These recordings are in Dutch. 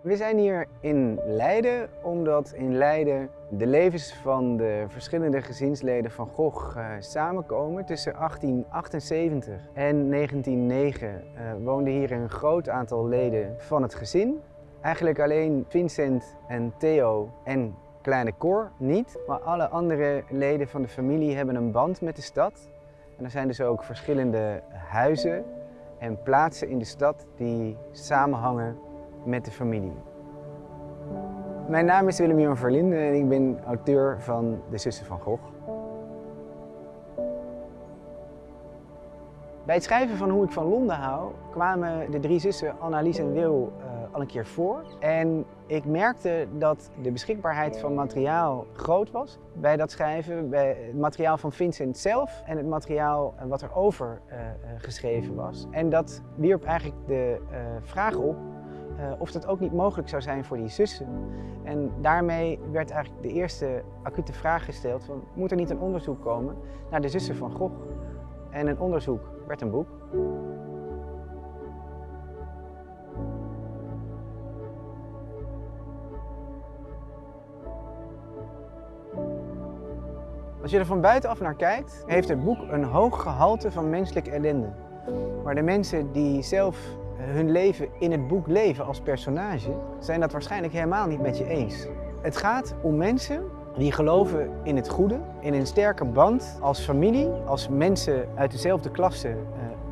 We zijn hier in Leiden omdat in Leiden de levens van de verschillende gezinsleden van Gogh uh, samenkomen. Tussen 1878 en 1909 uh, woonden hier een groot aantal leden van het gezin. Eigenlijk alleen Vincent en Theo en kleine Cor niet, maar alle andere leden van de familie hebben een band met de stad. En er zijn dus ook verschillende huizen en plaatsen in de stad die samenhangen met de familie. Mijn naam is Willem-Jan Verlinde en ik ben auteur van De Zussen van Gogh. Bij het schrijven van Hoe ik van Londen hou kwamen de drie zussen Annelies en Wil uh, al een keer voor. En ik merkte dat de beschikbaarheid van materiaal groot was bij dat schrijven. Bij het materiaal van Vincent zelf en het materiaal wat er over uh, geschreven was. En dat wierp eigenlijk de vraag op uh, of dat ook niet mogelijk zou zijn voor die zussen. En daarmee werd eigenlijk de eerste acute vraag gesteld van moet er niet een onderzoek komen naar de zussen van Gogh? En een onderzoek werd een boek. Als je er van buitenaf naar kijkt, heeft het boek een hoog gehalte van menselijke ellende. Maar de mensen die zelf hun leven in het boek leven als personage, zijn dat waarschijnlijk helemaal niet met je eens. Het gaat om mensen die geloven in het goede, in een sterke band als familie, als mensen uit dezelfde klasse uh,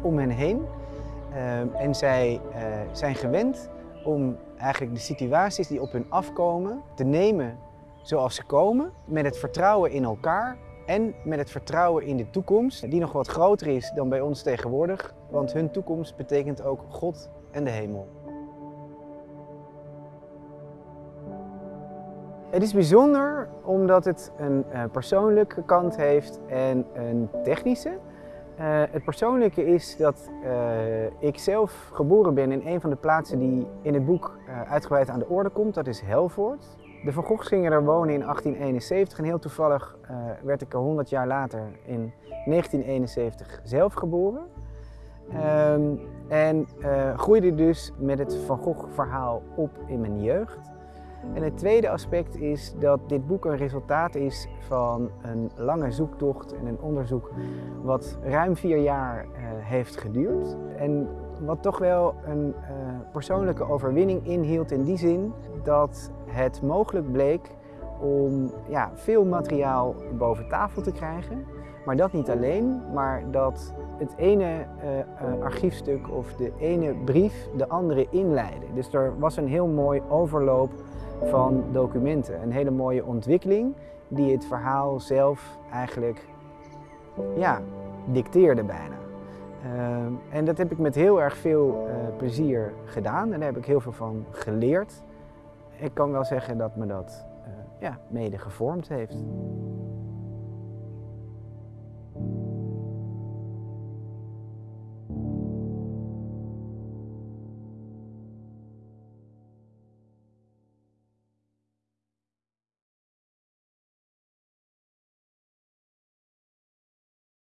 om hen heen. Uh, en zij uh, zijn gewend om eigenlijk de situaties die op hun afkomen te nemen zoals ze komen, met het vertrouwen in elkaar en met het vertrouwen in de toekomst, die nog wat groter is dan bij ons tegenwoordig, want hun toekomst betekent ook God en de hemel. Het is bijzonder omdat het een uh, persoonlijke kant heeft en een technische. Uh, het persoonlijke is dat uh, ik zelf geboren ben in een van de plaatsen die in het boek uitgebreid aan de orde komt. Dat is Helvoort. De Van Goghs gingen er wonen in 1871 en heel toevallig uh, werd ik er 100 jaar later in 1971 zelf geboren. Um, en uh, groeide dus met het Van Gogh verhaal op in mijn jeugd. En het tweede aspect is dat dit boek een resultaat is van een lange zoektocht en een onderzoek wat ruim vier jaar uh, heeft geduurd. En wat toch wel een uh, persoonlijke overwinning inhield in die zin dat het mogelijk bleek om ja, veel materiaal boven tafel te krijgen. Maar dat niet alleen, maar dat het ene uh, uh, archiefstuk of de ene brief de andere inleidde. Dus er was een heel mooi overloop van documenten. Een hele mooie ontwikkeling die het verhaal zelf eigenlijk ja, dicteerde bijna. Uh, en dat heb ik met heel erg veel uh, plezier gedaan en daar heb ik heel veel van geleerd. Ik kan wel zeggen dat me dat uh, ja, mede gevormd heeft.